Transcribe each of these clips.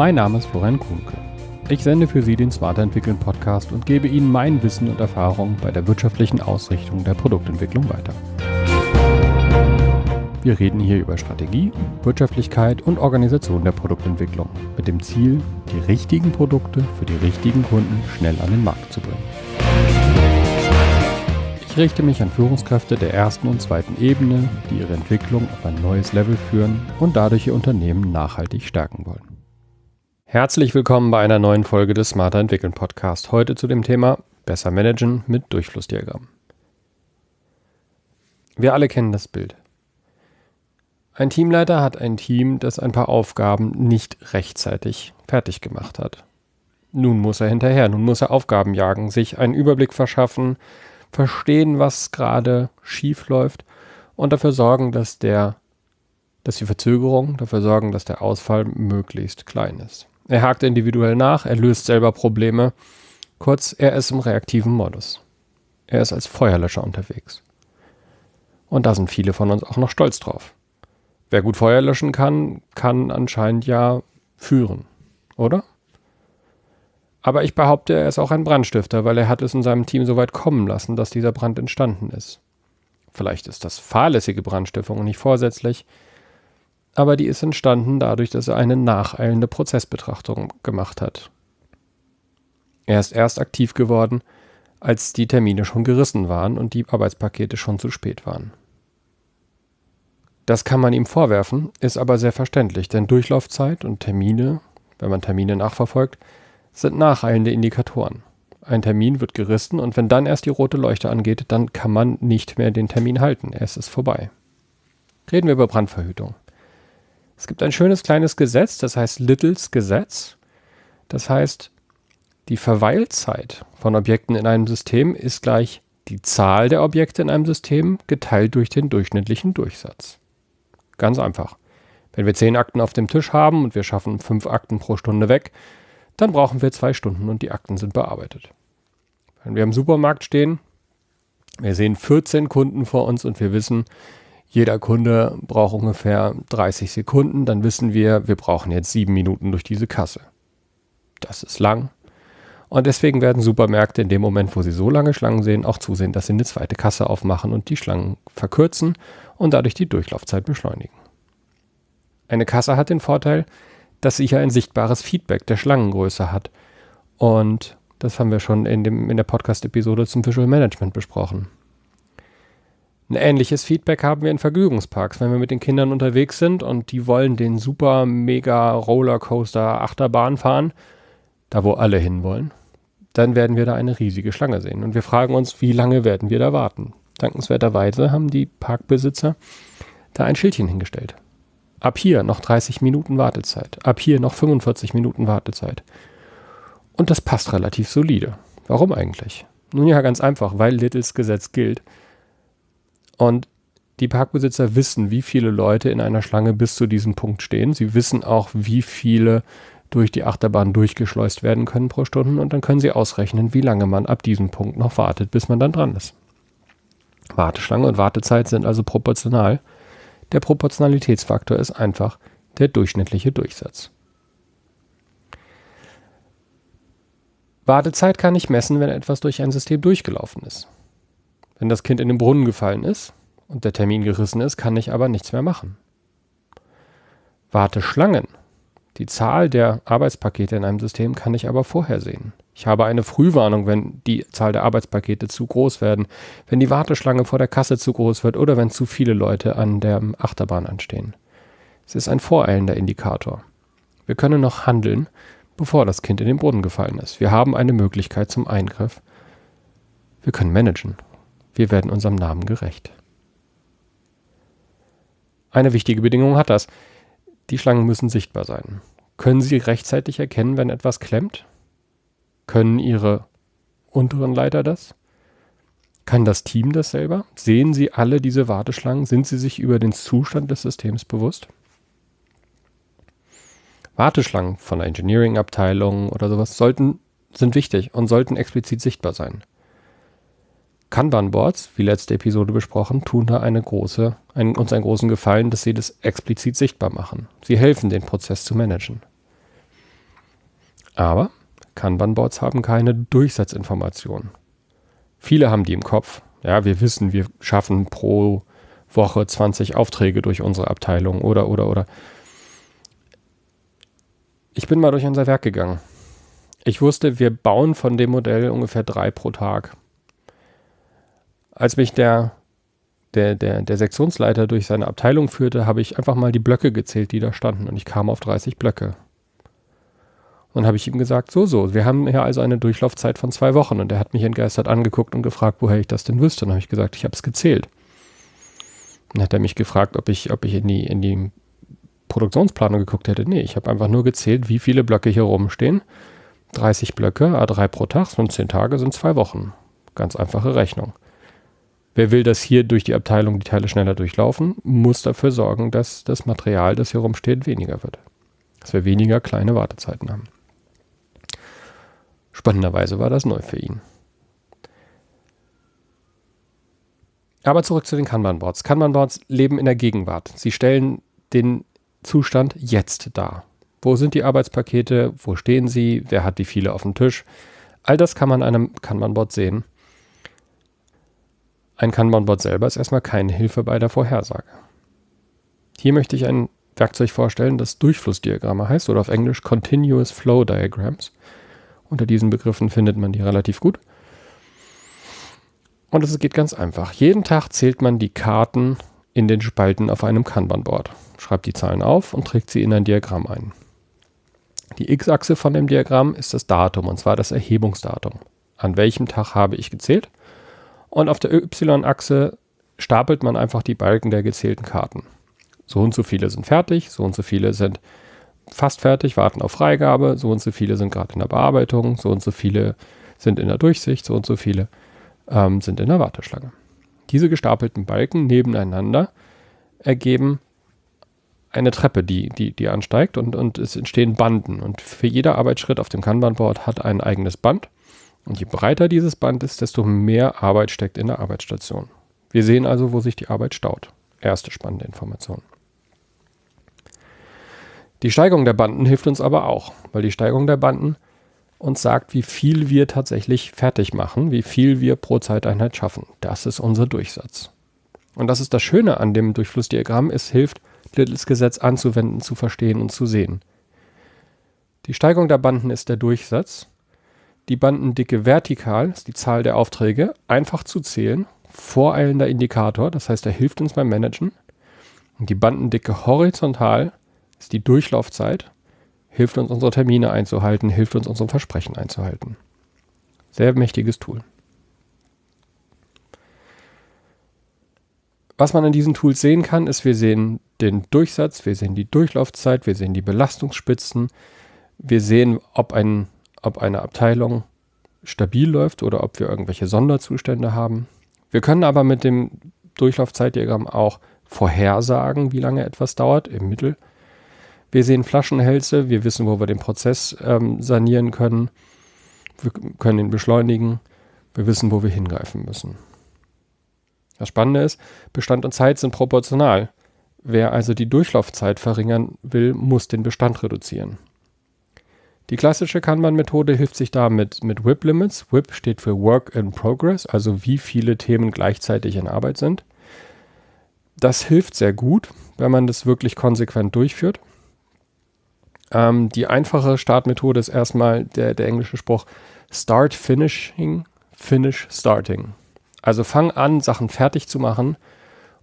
Mein Name ist Florian Kuhnke. Ich sende für Sie den Smarter Entwickeln Podcast und gebe Ihnen mein Wissen und Erfahrung bei der wirtschaftlichen Ausrichtung der Produktentwicklung weiter. Wir reden hier über Strategie, Wirtschaftlichkeit und Organisation der Produktentwicklung mit dem Ziel, die richtigen Produkte für die richtigen Kunden schnell an den Markt zu bringen. Ich richte mich an Führungskräfte der ersten und zweiten Ebene, die ihre Entwicklung auf ein neues Level führen und dadurch ihr Unternehmen nachhaltig stärken wollen. Herzlich willkommen bei einer neuen Folge des Smarter Entwickeln Podcast. Heute zu dem Thema Besser managen mit Durchflussdiagramm. Wir alle kennen das Bild. Ein Teamleiter hat ein Team, das ein paar Aufgaben nicht rechtzeitig fertig gemacht hat. Nun muss er hinterher, nun muss er Aufgaben jagen, sich einen Überblick verschaffen, verstehen, was gerade schief läuft und dafür sorgen, dass der, dass die Verzögerung, dafür sorgen, dass der Ausfall möglichst klein ist. Er hakt individuell nach, er löst selber Probleme. Kurz, er ist im reaktiven Modus. Er ist als Feuerlöscher unterwegs. Und da sind viele von uns auch noch stolz drauf. Wer gut Feuer löschen kann, kann anscheinend ja führen, oder? Aber ich behaupte, er ist auch ein Brandstifter, weil er hat es in seinem Team so weit kommen lassen, dass dieser Brand entstanden ist. Vielleicht ist das fahrlässige Brandstiftung und nicht vorsätzlich, aber die ist entstanden dadurch, dass er eine nacheilende Prozessbetrachtung gemacht hat. Er ist erst aktiv geworden, als die Termine schon gerissen waren und die Arbeitspakete schon zu spät waren. Das kann man ihm vorwerfen, ist aber sehr verständlich, denn Durchlaufzeit und Termine, wenn man Termine nachverfolgt, sind nacheilende Indikatoren. Ein Termin wird gerissen und wenn dann erst die rote Leuchte angeht, dann kann man nicht mehr den Termin halten. Es ist vorbei. Reden wir über Brandverhütung. Es gibt ein schönes kleines Gesetz, das heißt Littles Gesetz. Das heißt, die Verweilzeit von Objekten in einem System ist gleich die Zahl der Objekte in einem System geteilt durch den durchschnittlichen Durchsatz. Ganz einfach. Wenn wir zehn Akten auf dem Tisch haben und wir schaffen fünf Akten pro Stunde weg, dann brauchen wir zwei Stunden und die Akten sind bearbeitet. Wenn wir im Supermarkt stehen, wir sehen 14 Kunden vor uns und wir wissen, jeder Kunde braucht ungefähr 30 Sekunden, dann wissen wir, wir brauchen jetzt sieben Minuten durch diese Kasse. Das ist lang. Und deswegen werden Supermärkte in dem Moment, wo sie so lange Schlangen sehen, auch zusehen, dass sie eine zweite Kasse aufmachen und die Schlangen verkürzen und dadurch die Durchlaufzeit beschleunigen. Eine Kasse hat den Vorteil, dass sie hier ein sichtbares Feedback der Schlangengröße hat. Und das haben wir schon in, dem, in der Podcast-Episode zum Visual Management besprochen. Ein ähnliches Feedback haben wir in Vergnügungsparks, wenn wir mit den Kindern unterwegs sind und die wollen den super mega Rollercoaster Achterbahn fahren, da wo alle hinwollen, dann werden wir da eine riesige Schlange sehen. Und wir fragen uns, wie lange werden wir da warten? Dankenswerterweise haben die Parkbesitzer da ein Schildchen hingestellt. Ab hier noch 30 Minuten Wartezeit. Ab hier noch 45 Minuten Wartezeit. Und das passt relativ solide. Warum eigentlich? Nun ja, ganz einfach, weil Littles Gesetz gilt. Und die Parkbesitzer wissen, wie viele Leute in einer Schlange bis zu diesem Punkt stehen. Sie wissen auch, wie viele durch die Achterbahn durchgeschleust werden können pro Stunde und dann können sie ausrechnen, wie lange man ab diesem Punkt noch wartet, bis man dann dran ist. Warteschlange und Wartezeit sind also proportional. Der Proportionalitätsfaktor ist einfach der durchschnittliche Durchsatz. Wartezeit kann ich messen, wenn etwas durch ein System durchgelaufen ist. Wenn das Kind in den Brunnen gefallen ist und der Termin gerissen ist, kann ich aber nichts mehr machen. Warteschlangen die Zahl der Arbeitspakete in einem System kann ich aber vorhersehen. Ich habe eine Frühwarnung, wenn die Zahl der Arbeitspakete zu groß werden, wenn die Warteschlange vor der Kasse zu groß wird oder wenn zu viele Leute an der Achterbahn anstehen. Es ist ein voreilender Indikator. Wir können noch handeln, bevor das Kind in den Boden gefallen ist. Wir haben eine Möglichkeit zum Eingriff. Wir können managen. Wir werden unserem Namen gerecht. Eine wichtige Bedingung hat das. Die Schlangen müssen sichtbar sein. Können Sie rechtzeitig erkennen, wenn etwas klemmt? Können Ihre unteren Leiter das? Kann das Team das selber? Sehen Sie alle diese Warteschlangen? Sind Sie sich über den Zustand des Systems bewusst? Warteschlangen von der Engineering-Abteilung oder sowas sollten, sind wichtig und sollten explizit sichtbar sein. Kanban-Boards, wie letzte Episode besprochen, tun da eine große, einen, uns einen großen Gefallen, dass sie das explizit sichtbar machen. Sie helfen, den Prozess zu managen. Aber Kanban-Boards haben keine Durchsatzinformationen. Viele haben die im Kopf. Ja, wir wissen, wir schaffen pro Woche 20 Aufträge durch unsere Abteilung oder, oder, oder. Ich bin mal durch unser Werk gegangen. Ich wusste, wir bauen von dem Modell ungefähr drei pro Tag. Als mich der, der, der, der Sektionsleiter durch seine Abteilung führte, habe ich einfach mal die Blöcke gezählt, die da standen und ich kam auf 30 Blöcke. Und habe ich ihm gesagt, so, so, wir haben hier also eine Durchlaufzeit von zwei Wochen. Und er hat mich entgeistert angeguckt und gefragt, woher ich das denn wüsste. Und habe ich gesagt, ich habe es gezählt. Dann hat er mich gefragt, ob ich, ob ich in die, in die Produktionsplanung geguckt hätte. Nee, ich habe einfach nur gezählt, wie viele Blöcke hier rumstehen. 30 Blöcke, A3 pro Tag, sind 10 Tage, sind zwei Wochen. Ganz einfache Rechnung. Wer will, dass hier durch die Abteilung die Teile schneller durchlaufen, muss dafür sorgen, dass das Material, das hier rumsteht, weniger wird. Dass wir weniger kleine Wartezeiten haben. Spannenderweise war das neu für ihn. Aber zurück zu den Kanban-Boards. Kanban-Boards leben in der Gegenwart. Sie stellen den Zustand jetzt dar. Wo sind die Arbeitspakete? Wo stehen sie? Wer hat wie viele auf dem Tisch? All das kann man an einem Kanban-Board sehen. Ein Kanban-Board selber ist erstmal keine Hilfe bei der Vorhersage. Hier möchte ich ein Werkzeug vorstellen, das Durchflussdiagramme heißt oder auf Englisch Continuous Flow Diagrams. Unter diesen Begriffen findet man die relativ gut. Und es geht ganz einfach. Jeden Tag zählt man die Karten in den Spalten auf einem Kanban-Board, schreibt die Zahlen auf und trägt sie in ein Diagramm ein. Die x-Achse von dem Diagramm ist das Datum, und zwar das Erhebungsdatum. An welchem Tag habe ich gezählt? Und auf der y-Achse stapelt man einfach die Balken der gezählten Karten. So und so viele sind fertig, so und so viele sind fast fertig, warten auf Freigabe, so und so viele sind gerade in der Bearbeitung, so und so viele sind in der Durchsicht, so und so viele ähm, sind in der Warteschlange. Diese gestapelten Balken nebeneinander ergeben eine Treppe, die, die, die ansteigt und, und es entstehen Banden. Und für jeder Arbeitsschritt auf dem Kanban-Board hat ein eigenes Band. Und je breiter dieses Band ist, desto mehr Arbeit steckt in der Arbeitsstation. Wir sehen also, wo sich die Arbeit staut. Erste spannende Information. Die Steigung der Banden hilft uns aber auch, weil die Steigung der Banden uns sagt, wie viel wir tatsächlich fertig machen, wie viel wir pro Zeiteinheit schaffen. Das ist unser Durchsatz. Und das ist das Schöne an dem Durchflussdiagramm, es hilft, Littles Gesetz anzuwenden, zu verstehen und zu sehen. Die Steigung der Banden ist der Durchsatz. Die Bandendicke vertikal ist die Zahl der Aufträge, einfach zu zählen, voreilender Indikator, das heißt, er hilft uns beim Managen. Und die Bandendicke horizontal ist die Durchlaufzeit, hilft uns, unsere Termine einzuhalten, hilft uns, unsere Versprechen einzuhalten. Sehr mächtiges Tool. Was man in diesen Tools sehen kann, ist, wir sehen den Durchsatz, wir sehen die Durchlaufzeit, wir sehen die Belastungsspitzen, wir sehen, ob, ein, ob eine Abteilung stabil läuft oder ob wir irgendwelche Sonderzustände haben. Wir können aber mit dem Durchlaufzeitdiagramm auch vorhersagen, wie lange etwas dauert im Mittel wir sehen Flaschenhälse, wir wissen, wo wir den Prozess ähm, sanieren können. Wir können ihn beschleunigen. Wir wissen, wo wir hingreifen müssen. Das Spannende ist, Bestand und Zeit sind proportional. Wer also die Durchlaufzeit verringern will, muss den Bestand reduzieren. Die klassische Kanban-Methode hilft sich da mit, mit WIP-Limits. WIP steht für Work in Progress, also wie viele Themen gleichzeitig in Arbeit sind. Das hilft sehr gut, wenn man das wirklich konsequent durchführt. Ähm, die einfache Startmethode ist erstmal der, der englische Spruch Start Finishing, Finish Starting. Also fang an, Sachen fertig zu machen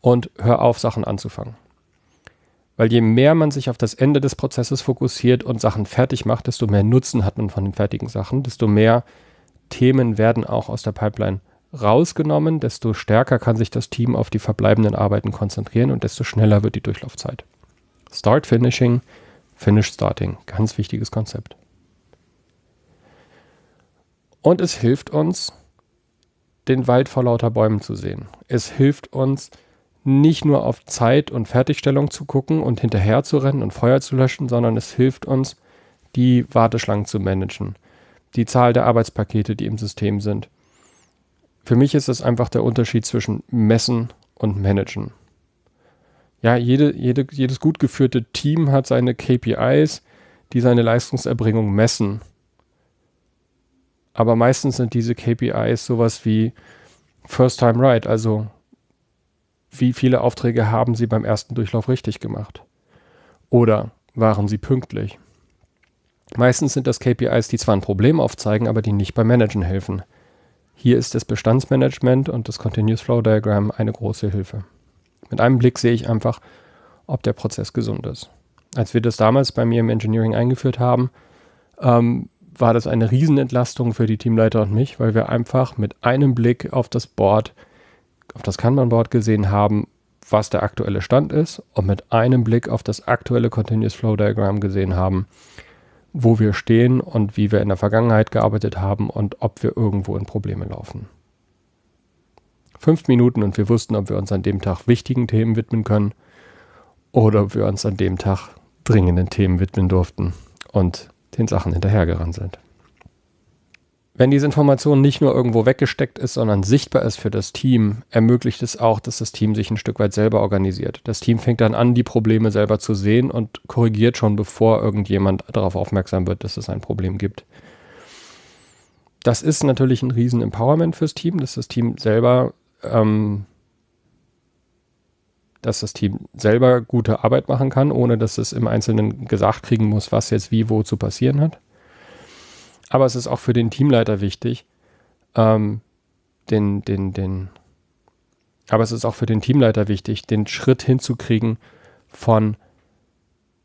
und hör auf, Sachen anzufangen. Weil je mehr man sich auf das Ende des Prozesses fokussiert und Sachen fertig macht, desto mehr Nutzen hat man von den fertigen Sachen, desto mehr Themen werden auch aus der Pipeline rausgenommen, desto stärker kann sich das Team auf die verbleibenden Arbeiten konzentrieren und desto schneller wird die Durchlaufzeit. Start Finishing, Finish Starting. Ganz wichtiges Konzept. Und es hilft uns, den Wald vor lauter Bäumen zu sehen. Es hilft uns, nicht nur auf Zeit und Fertigstellung zu gucken und hinterher zu rennen und Feuer zu löschen, sondern es hilft uns, die Warteschlangen zu managen, die Zahl der Arbeitspakete, die im System sind. Für mich ist es einfach der Unterschied zwischen messen und managen ja, jede, jede, jedes gut geführte Team hat seine KPIs, die seine Leistungserbringung messen. Aber meistens sind diese KPIs sowas wie First Time Right, also wie viele Aufträge haben Sie beim ersten Durchlauf richtig gemacht? Oder waren Sie pünktlich? Meistens sind das KPIs, die zwar ein Problem aufzeigen, aber die nicht beim Managen helfen. Hier ist das Bestandsmanagement und das Continuous Flow Diagram eine große Hilfe. Mit einem Blick sehe ich einfach, ob der Prozess gesund ist. Als wir das damals bei mir im Engineering eingeführt haben, ähm, war das eine Riesenentlastung für die Teamleiter und mich, weil wir einfach mit einem Blick auf das Board, auf das Kanban-Board gesehen haben, was der aktuelle Stand ist und mit einem Blick auf das aktuelle Continuous Flow Diagram gesehen haben, wo wir stehen und wie wir in der Vergangenheit gearbeitet haben und ob wir irgendwo in Probleme laufen. Fünf Minuten und wir wussten, ob wir uns an dem Tag wichtigen Themen widmen können oder ob wir uns an dem Tag dringenden Themen widmen durften und den Sachen hinterhergerannt sind. Wenn diese Information nicht nur irgendwo weggesteckt ist, sondern sichtbar ist für das Team, ermöglicht es auch, dass das Team sich ein Stück weit selber organisiert. Das Team fängt dann an, die Probleme selber zu sehen und korrigiert schon, bevor irgendjemand darauf aufmerksam wird, dass es ein Problem gibt. Das ist natürlich ein riesen Empowerment fürs Team, dass das Team selber, ähm, dass das Team selber gute Arbeit machen kann, ohne dass es im Einzelnen gesagt kriegen muss, was jetzt wie wo zu passieren hat. Aber es ist auch für den Teamleiter wichtig, ähm, den, den, den, aber es ist auch für den Teamleiter wichtig, den Schritt hinzukriegen von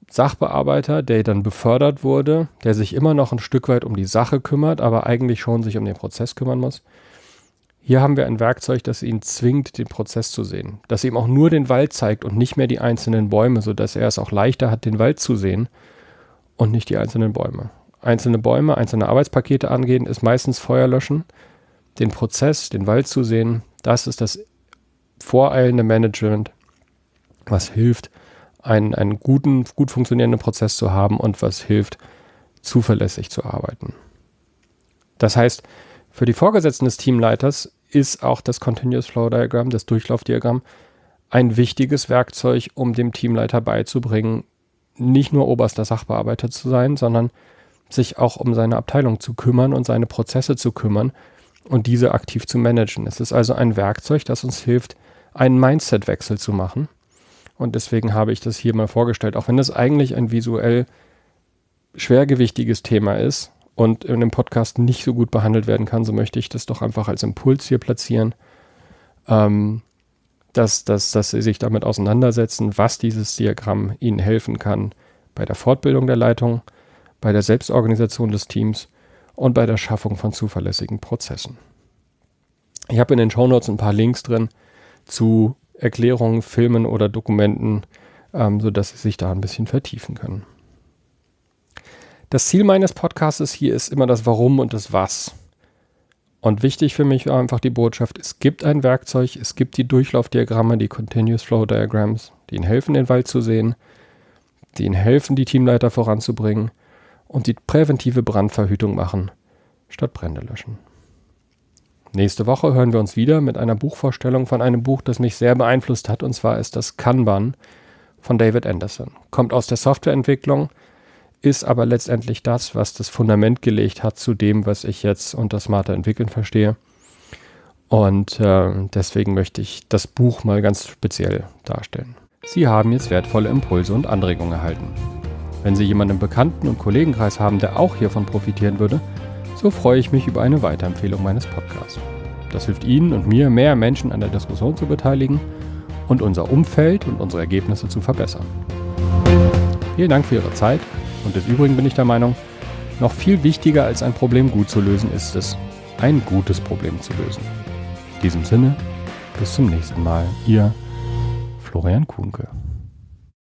Sachbearbeiter, der dann befördert wurde, der sich immer noch ein Stück weit um die Sache kümmert, aber eigentlich schon sich um den Prozess kümmern muss. Hier haben wir ein Werkzeug, das ihn zwingt, den Prozess zu sehen, das ihm auch nur den Wald zeigt und nicht mehr die einzelnen Bäume, sodass er es auch leichter hat, den Wald zu sehen und nicht die einzelnen Bäume einzelne Bäume, einzelne Arbeitspakete angehen, ist meistens Feuer löschen. Den Prozess, den Wald zu sehen, das ist das voreilende Management, was hilft, einen, einen guten, gut funktionierenden Prozess zu haben und was hilft, zuverlässig zu arbeiten. Das heißt, für die Vorgesetzten des Teamleiters ist auch das Continuous Flow Diagram, das Durchlaufdiagramm, ein wichtiges Werkzeug, um dem Teamleiter beizubringen, nicht nur oberster Sachbearbeiter zu sein, sondern sich auch um seine Abteilung zu kümmern und seine Prozesse zu kümmern und diese aktiv zu managen. Es ist also ein Werkzeug, das uns hilft, einen Mindset-Wechsel zu machen. Und deswegen habe ich das hier mal vorgestellt, auch wenn das eigentlich ein visuell schwergewichtiges Thema ist und in dem Podcast nicht so gut behandelt werden kann, so möchte ich das doch einfach als Impuls hier platzieren, ähm, dass, dass, dass Sie sich damit auseinandersetzen, was dieses Diagramm Ihnen helfen kann bei der Fortbildung der Leitung, bei der Selbstorganisation des Teams und bei der Schaffung von zuverlässigen Prozessen. Ich habe in den Shownotes ein paar Links drin zu Erklärungen, Filmen oder Dokumenten, ähm, sodass Sie sich da ein bisschen vertiefen können. Das Ziel meines Podcasts hier ist immer das Warum und das Was. Und wichtig für mich war einfach die Botschaft, es gibt ein Werkzeug, es gibt die Durchlaufdiagramme, die Continuous Flow Diagrams, die Ihnen helfen, den Wald zu sehen, die Ihnen helfen, die Teamleiter voranzubringen und die präventive Brandverhütung machen, statt Brände löschen. Nächste Woche hören wir uns wieder mit einer Buchvorstellung von einem Buch, das mich sehr beeinflusst hat, und zwar ist das Kanban von David Anderson. Kommt aus der Softwareentwicklung, ist aber letztendlich das, was das Fundament gelegt hat zu dem, was ich jetzt unter smarter Entwickeln verstehe. Und äh, deswegen möchte ich das Buch mal ganz speziell darstellen. Sie haben jetzt wertvolle Impulse und Anregungen erhalten. Wenn Sie jemanden im Bekannten- und Kollegenkreis haben, der auch hiervon profitieren würde, so freue ich mich über eine Weiterempfehlung meines Podcasts. Das hilft Ihnen und mir, mehr Menschen an der Diskussion zu beteiligen und unser Umfeld und unsere Ergebnisse zu verbessern. Vielen Dank für Ihre Zeit und des Übrigen bin ich der Meinung, noch viel wichtiger als ein Problem gut zu lösen ist es, ein gutes Problem zu lösen. In diesem Sinne, bis zum nächsten Mal, Ihr Florian Kuhnke.